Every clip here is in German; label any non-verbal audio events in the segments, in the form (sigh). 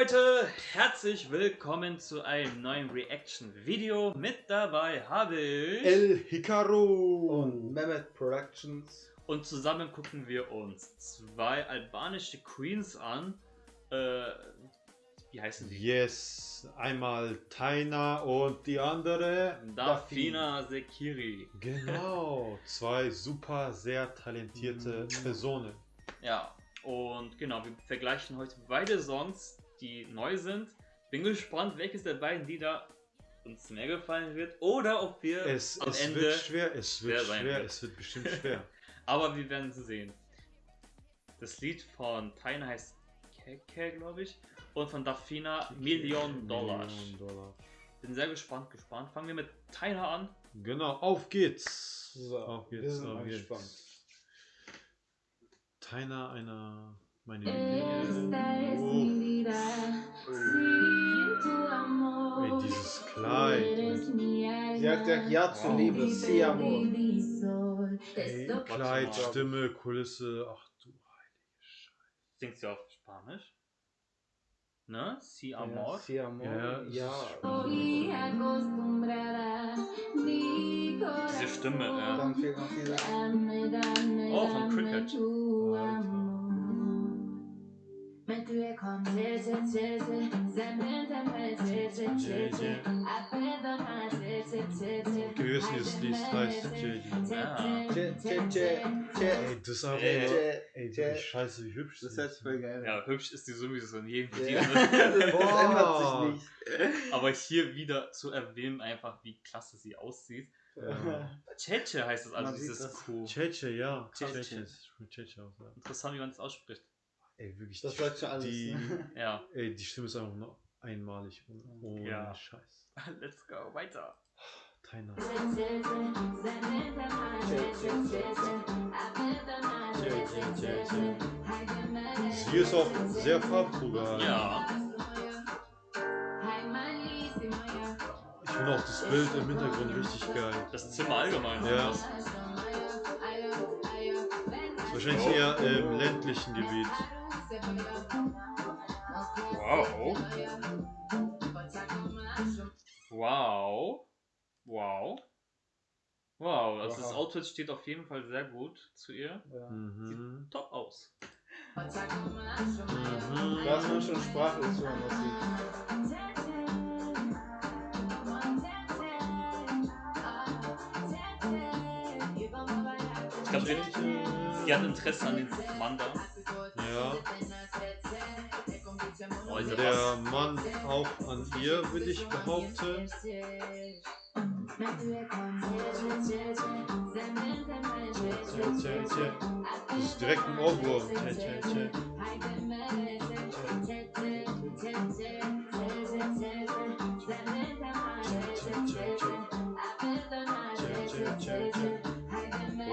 Leute, herzlich willkommen zu einem neuen Reaction-Video. Mit dabei habe ich El Hikaru und Mehmet Productions. und zusammen gucken wir uns zwei albanische Queens an. Äh, wie heißen die? Yes, einmal Taina und die andere. Dafina Sekiri. Genau, zwei super, sehr talentierte Personen. Ja, und genau, wir vergleichen heute beide Songs, die neu sind. Bin gespannt, welches der beiden Lieder uns mehr gefallen wird oder ob wir Es, am es Ende. wird schwer, es wird schwer sein schwer, wird. es wird bestimmt schwer. (laughs) Aber wir werden sie sehen. Das Lied von Tyne heißt Keke, glaube ich. Und von Dafina Million Dollar. Million Dollar. Bin sehr gespannt, gespannt. Fangen wir mit Tyne an. Genau, auf geht's. So, auf wir geht's, sind auf geht's. gespannt. Taina, einer sin tu amor. Ey, dieses Kleid. Sie hat gesagt Ja zur Liebe, Mi sí amor. Ey, Kleid. Stimme, Kulisse, ach du heilige Scheiße. Singt sie auf Spanisch? Ne? Si Amor? Ja, sí, amor. Ja, Ja. Diese Stimme, ja. Oh, von Cricket. Alter. Amor. Men du er kommet til, til, til, til Zementen med til, til, til, til Appeder mig til, til, til, til Wir wissen, dieses Lied heißt tje, tje. Ey, das ist einfach Ey. wie scheiße, wie hübsch Das sie hört sich voll geil. Ja, hübsch ist die sowieso in jedem Video. Ne? (laughs) Das ändert sich nicht. Aber hier wieder zu erwähnen, einfach wie klasse sie aussieht. Ja. Cheche heißt es also, Man sieht dieses das. Kuh. Cheche, ja. Cheche. Cheche. Interessant, wie man das ausspricht. Ey, wirklich. Das die- läuft schon alles. Die, (laughs) Ja. ey, die Stimme ist einfach nur einmalig. Ohne Ja. Scheiß. (laughs) Let's go, weiter. Taina. Sie ist auch sehr farbenfroh Ja. Ich finde auch das Bild im Hintergrund richtig geil. Das Zimmer allgemein. Ja. Das- Ist wahrscheinlich eher im ländlichen Gebiet. Wow. Wow. Wow. Wow, also das Wow. Outfit steht auf jeden Fall sehr gut zu ihr. Ja. Mhm. Top aus. Mhm. Da ist man schon sprachlos, wenn man das sieht. Ich glaube, sie, sie hat Interesse an den Mann da. Ja. Ja Der. Mann auch an ihr, würde ich behaupten. Das ist direkt ein Ohrwurm.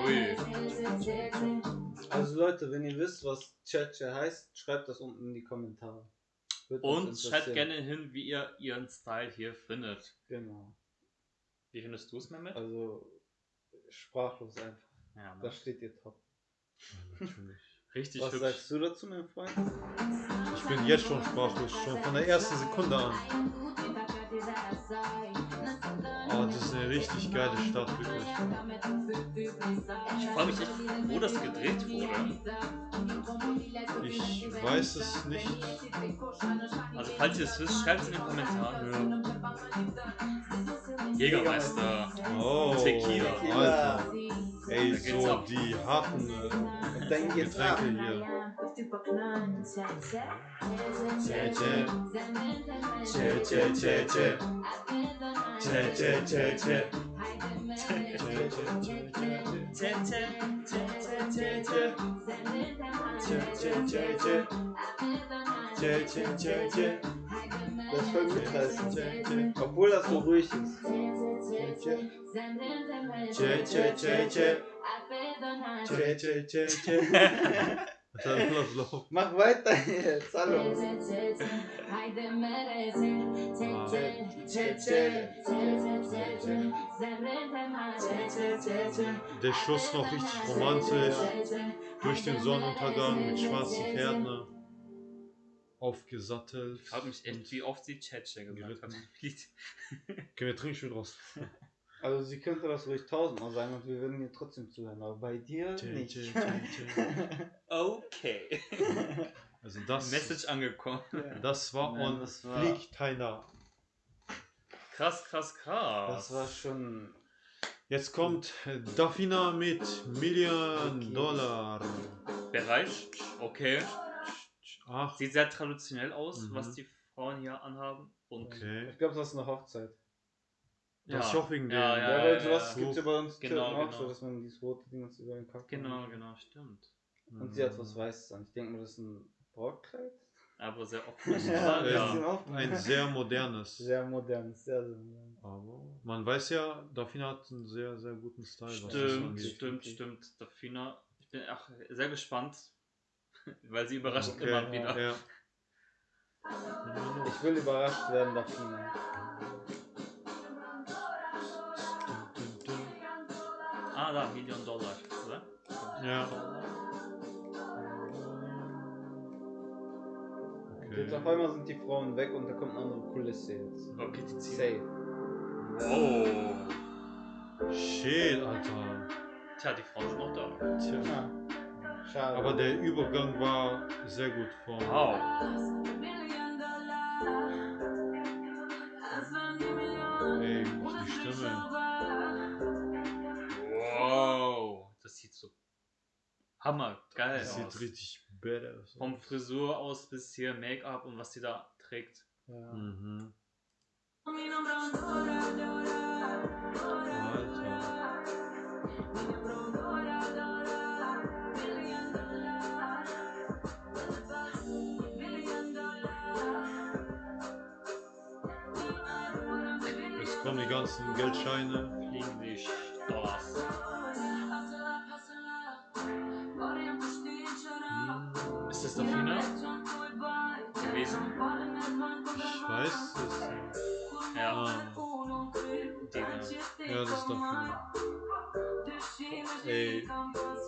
Ui. Also Leute, wenn ihr wisst, was Tche heißt, schreibt das unten in die Kommentare. Uns Und schreibt gerne hin, wie ihr ihren Style hier findet. Genau. Wie findest du es, Mehmet? Also sprachlos einfach. Ja, ne? Da steht ihr top. Natürlich. Richtig Was hübsch. sagst du dazu, mein Freund? Ich bin jetzt schon sprachlos, schon von der ersten Sekunde an. Oh, das ist eine richtig geile Stadt, wirklich. Ich frage mich echt, wo das gedreht wurde. Ich weiß es nicht. Also falls ihr es wisst, schreibt es in den Kommentaren. Jägermeister. Oh, Tequila. Alter. Ey, so die harten äh. Getränke hier. Tja. Tja, tja, tja, tja, tja. Tja, tja, tja, tja. Das ist voll mitreißend. Obwohl das so ruhig ist. Tja, tja. Tja, tja, tja, tja. Dann lass laufen. Mach weiter jetzt. Hallo. Der Schluss noch richtig romantisch. Durch den Sonnenuntergang mit schwarzen Pferden. Aufgesattelt. Ich frage mich echt, wie oft sie Tschetsche gesagt. Lied. (laughs) Okay, wir trinken schon raus. (laughs) Also sie könnte das ruhig tausendmal sagen und wir würden ihr trotzdem zuhören, aber bei dir Tschä, nicht. tschä, tschä. (laughs) Okay. Also das, Message angekommen. das war Nein, und das war- fliegt keiner. Krass, krass, krass. Das war schon. Jetzt kommt Dafina mit Million Okay. Dollar. Bereit? Okay. Ach, Sieht sehr traditionell aus, Mhm. was die Frauen hier anhaben. Und okay. Ich glaube, das ist eine Hochzeit. Das ist auch wegen ja, dem- ja, Ja, ja, weil ja, sowas ja. gibt es ja bei uns Genau, auch genau. so, dass man dieses rote Ding jetzt über den Kopf Genau, macht. genau, stimmt. Und sie hat was Weißes an. Ich denke mal, das ist ein Brautkleid. Aber sehr (laughs) offensichtlich. Ja, ja. offen. Ein sehr modernes. Sehr modern, sehr, sehr modern. Aber man weiß ja, Dafina hat einen sehr, sehr guten Style. das Stimmt, stimmt, stimmt. Dafina, ich bin auch sehr gespannt, (laughs) weil sie überrascht Okay, immer wieder. Ja. Ich will überrascht werden, Dafina. Ah, da, Million Dollar, oder? Ja. Und jetzt auf einmal sind die Frauen weg und da kommt eine andere Kulisse jetzt. Okay, die ziehen. Safe. Oh. Shit, Alter. Tja, die Frauen sind noch da. Tja. Schade. Aber der Übergang war sehr gut von. Wow. Ey, die Stimme. Wow. Das sieht so hammer geil Das aus. sieht richtig badass Vom aus. Frisur aus bis hier Make-up und was sie da trägt. ja. Mhm. Jetzt kommen die ganzen Geldscheine. Fliegen die Dollars. Hm, Ist das Dafina gewesen? Ich weiß es nicht. Ja. Ah, Äh, ja, das ist Dafina. Ey, das,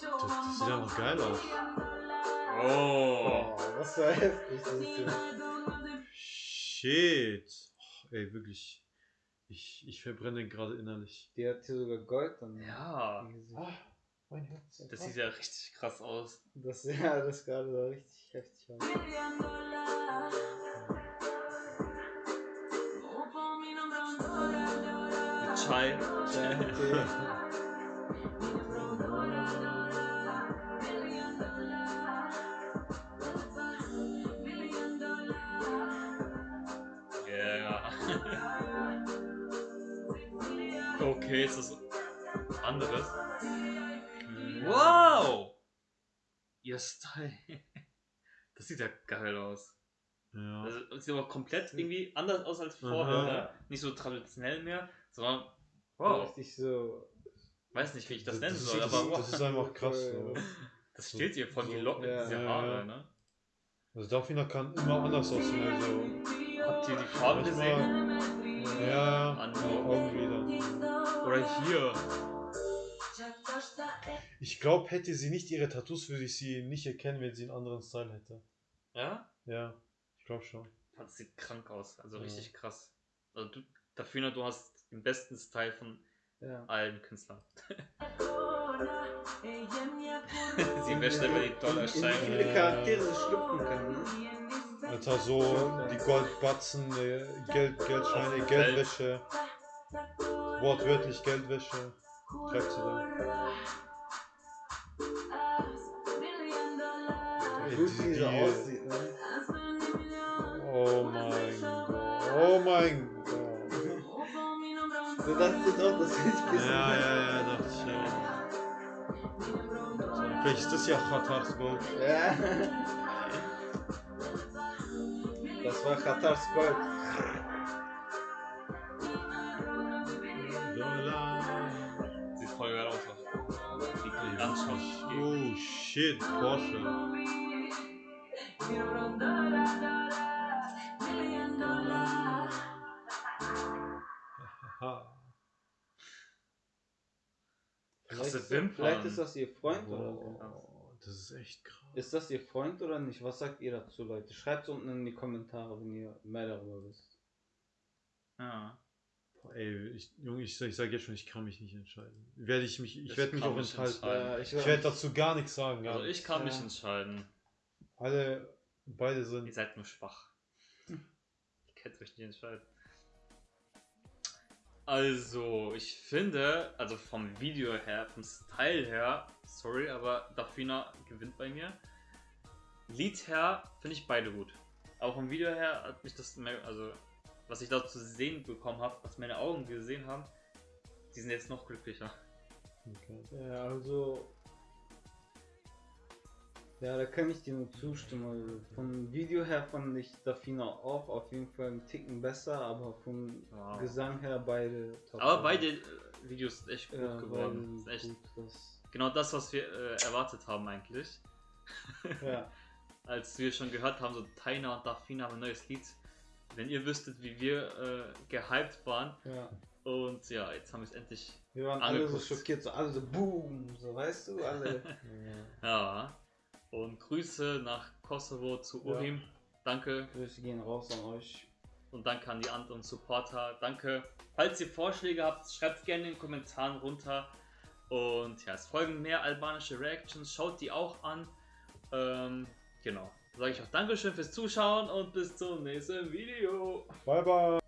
das sieht einfach geil aus. Oh. Oh, das war heftig. Das ist ja. Shit. Oh, ey, wirklich. Ich, ich verbrenne gerade innerlich. Die hat hier sogar Gold dann. Ja. Gesicht. mein Herz. Das sieht ja richtig krass aus. Das, (laughs) ja, das gerade sah richtig heftig aus. Chai. Ja, okay. Yeah. okay, ist das anderes? Wow! Ihr Style. (laughs) Das sieht ja geil aus. Ja. Also, das sieht aber komplett irgendwie anders aus als Aha. vorher. Nicht so traditionell mehr, sondern Wow. Richtig so. Weiß nicht, wie ich das, Das- nennen das soll, aber das ist einfach krass. (laughs) So. das steht hier von so- Locken, ja, diese Haare, ja. ne? Also Dafina kann immer anders aussehen. Also, Habt ihr die Farbe gesehen? ja, An- die Augenlider. Oder hier. Ich glaube, hätte sie nicht ihre Tattoos, würde ich sie nicht erkennen, wenn sie einen anderen Style hätte. Ja? Ja, ich glaube schon. Das sieht krank aus, also Ja. richtig krass. Also du, dafür, du hast den besten Style von Ja. allen Künstlern. (laughs) Sie wäscht immer die In wie Dollarscheine. viele Charaktere sie schlüpfen kann. Ne? Alter, so die Goldbatzen, äh, Geld, Geldscheine, Geldwäsche. Wortwörtlich Geldwäsche. Treibt sie da. Ey, Gut, die- wie sie die- aussieht. Ne? Oh mein Gott. Oh mein Gott. Du dachtest doch, das ist ein bisschen. Ja, ja, ja, dachte ich ja. Vielleicht ist das ja Khatars Gold. Ja. Das war. Dollar. Sieht voll geil aus. Die. Oh shit, Porsche. Haha. Vielleicht ist- Wimpern. Vielleicht ist das ihr Freund oder so. Oh, das ist echt krass. Ist das Ihr Freund oder nicht? Was sagt ihr dazu, Leute? Schreibt unten in die Kommentare, wenn ihr mehr darüber wisst. Ja. Boah, ey, ich, Junge, ich, ich sage jetzt schon, ich kann mich nicht entscheiden. Werde ich mich, ich Ich werde mich auch mich enthalten. entscheiden. ich Ich werde dazu gar nichts sagen. Gar Also ich kann mich Ja. entscheiden. Alle, beide Ihr sind. seid nur schwach. Ihr könnt euch nicht entscheiden. Also, ich finde, also vom Video her, vom Style her, sorry, aber Dafina gewinnt bei mir. Lied her finde ich beide gut. Aber vom Video her hat mich das, mehr- also was ich da zu sehen bekommen habe, was meine Augen gesehen haben, die sind jetzt noch glücklicher. Okay. Ja, also. Ja, da kann ich dir nur zustimmen. Also vom Video her fand ich Dafina auch auf jeden Fall einen Ticken besser, aber vom Wow. Gesang her beide top. Aber beide äh, Videos sind echt gut ja, geworden. Ist echt gut, genau das, was wir äh, erwartet haben eigentlich. (laughs) ja. (laughs) als wir schon gehört haben, so Taina und Dafina haben ein neues Lied. Wenn ihr wüsstet, wie wir äh, gehypt waren. ja. Und ja, jetzt haben wir es endlich. Wir waren alle so Angeguckt. schockiert, so alle so boom, so weißt du, alle. (laughs) Ja. Und Grüße nach Kosovo zu Ja. Urim. Danke. Grüße gehen raus an euch. Und danke an die anderen Supporter. Danke. Falls ihr Vorschläge habt, schreibt gerne in den Kommentaren runter. Und ja, es folgen mehr albanische Reactions. Schaut die auch an. Ähm, genau. Sage ich auch Dankeschön fürs Zuschauen und bis zum nächsten Video. Bye, bye.